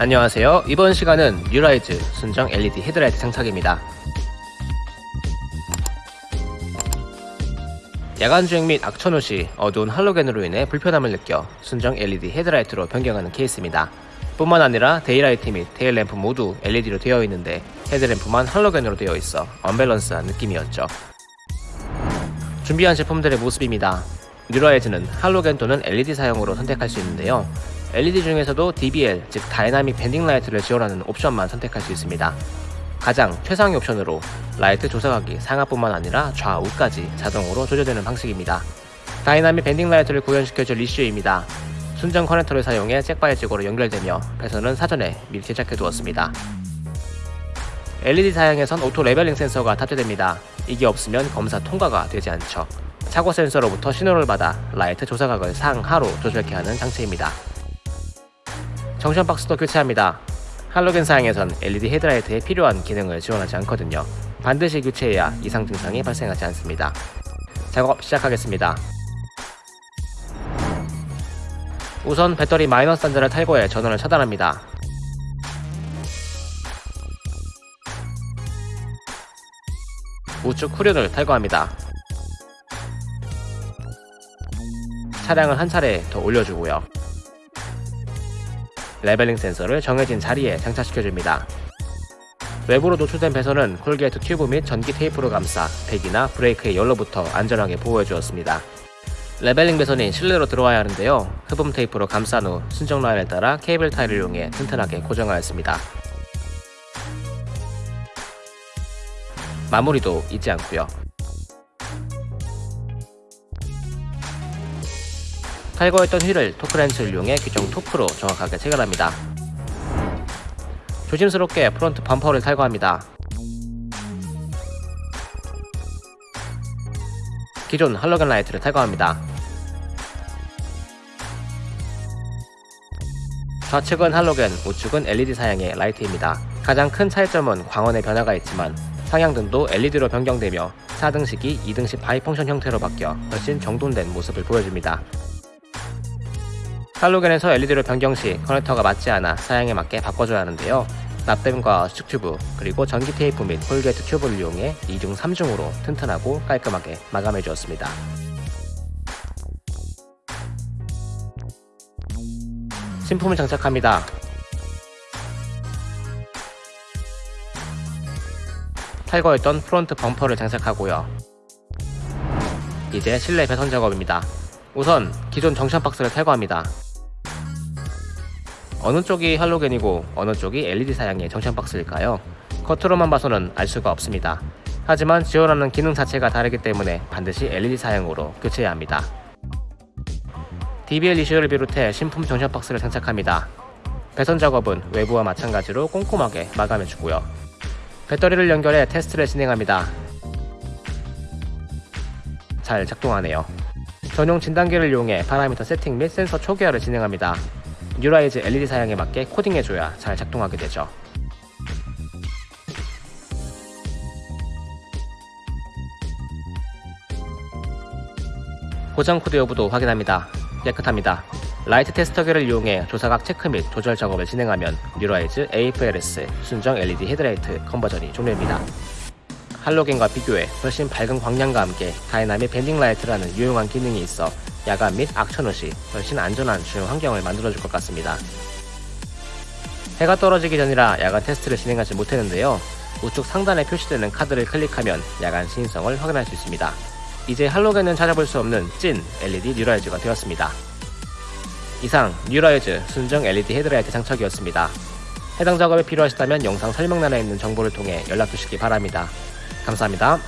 안녕하세요. 이번 시간은 뉴라이즈 순정 LED 헤드라이트 장착입니다. 야간 주행 및 악천 후 시 어두운 할로겐으로 인해 불편함을 느껴 순정 LED 헤드라이트로 변경하는 케이스입니다. 뿐만 아니라 데이라이트 및 테일램프 모두 LED로 되어 있는데 헤드램프만 할로겐으로 되어 있어 언밸런스한 느낌이었죠. 준비한 제품들의 모습입니다. 뉴라이즈는 할로겐 또는 LED 사용으로 선택할 수 있는데요. LED 중에서도 DBL, 즉 dynamic bending light를 지원하는 옵션만 선택할 수 있습니다. 가장 최상위 옵션으로 라이트 조사각이 상하뿐만 아니라 좌우까지 자동으로 조절되는 방식입니다. dynamic bending light를 구현시켜줄 ECU입니다. 순정 커넥터를 사용해 jack by jack으로 연결되며 배선은 사전에 미리 제작해 두었습니다. LED 사양에선 auto leveling 센서가 탑재됩니다. 이게 없으면 검사 통과가 되지 않죠. 차고 센서로부터 신호를 받아 라이트 조사각을 상하로 조절케 하는 장치입니다. junction box도 교체합니다. 할로겐 사양에선 LED 헤드라이트에 필요한 기능을 지원하지 않거든요. 반드시 교체해야 이상 증상이 발생하지 않습니다. 작업 시작하겠습니다. 우선 배터리 마이너스 단자를 탈거해 전원을 차단합니다. 우측 후륜을 탈거합니다. 차량을 한 차례 더 올려주고요. leveling 센서를 정해진 자리에 장착시켜줍니다. 외부로 노출된 배선은 corrugate 튜브 및 전기 테이프로 감싸 배기나 브레이크의 열로부터 안전하게 보호해 주었습니다. leveling 배선이 실내로 들어와야 하는데요. 흡음 테이프로 감싼 후 순정 라인에 따라 케이블 타이를 이용해 튼튼하게 고정하였습니다. 마무리도 잊지 않고요. 탈거했던 휠을 토크렌치를 이용해 규정 토크로 정확하게 체결합니다. 조심스럽게 프론트 범퍼를 탈거합니다. 기존 할로겐 라이트를 탈거합니다. 좌측은 할로겐, 우측은 LED 사양의 라이트입니다. 가장 큰 차이점은 광원의 변화가 있지만 상향등도 LED로 변경되며 4등식이 2등식 bi-function 형태로 바뀌어 훨씬 정돈된 모습을 보여줍니다. 할로겐에서 LED로 변경 시 커넥터가 맞지 않아 사양에 맞게 바꿔줘야 하는데요. 납땜과 수축 튜브 그리고 전기 테이프 및 corrugate 튜브를 이용해 2중 3중으로 튼튼하고 깔끔하게 마감해 주었습니다. 신품을 장착합니다. 탈거했던 프론트 범퍼를 장착하고요. 이제 실내 배선 작업입니다. 우선 기존 junction box를 탈거합니다. 어느 쪽이 할로겐이고 어느 쪽이 LED 사양의 junction box일까요? 겉으로만 봐서는 알 수가 없습니다. 하지만 지원하는 기능 자체가 다르기 때문에 반드시 LED 사양으로 교체해야 합니다. DBL 이슈를 비롯해 신품 junction box를 장착합니다. 배선 작업은 외부와 마찬가지로 꼼꼼하게 마감해주고요. 배터리를 연결해 테스트를 진행합니다. 잘 작동하네요. 전용 진단기를 이용해 파라미터 세팅 및 센서 초기화를 진행합니다. 뉴라이즈 LED 사양에 맞게 코딩해줘야 잘 작동하게 되죠. 고장 코드 여부도 확인합니다. 깨끗합니다. 라이트 테스터기를 이용해 조사각 체크 및 조절 작업을 진행하면 뉴라이즈 AFLS 순정 LED 헤드라이트 conversion이 종료입니다. 할로겐과 비교해 훨씬 밝은 광량과 함께 dynamic bending light라는 유용한 기능이 있어 야간 및 악천후 시 훨씬 안전한 주행 환경을 만들어줄 것 같습니다. 해가 떨어지기 전이라 야간 테스트를 진행하지 못했는데요. 우측 상단에 표시되는 카드를 클릭하면 야간 시인성을 확인할 수 있습니다. 이제 할로겐은 찾아볼 수 없는 찐 LED 뉴라이즈가 되었습니다. 이상 뉴라이즈 순정 LED 헤드라이트 장착이었습니다. 해당 작업이 필요하시다면 영상 설명란에 있는 정보를 통해 연락 주시기 바랍니다. 감사합니다.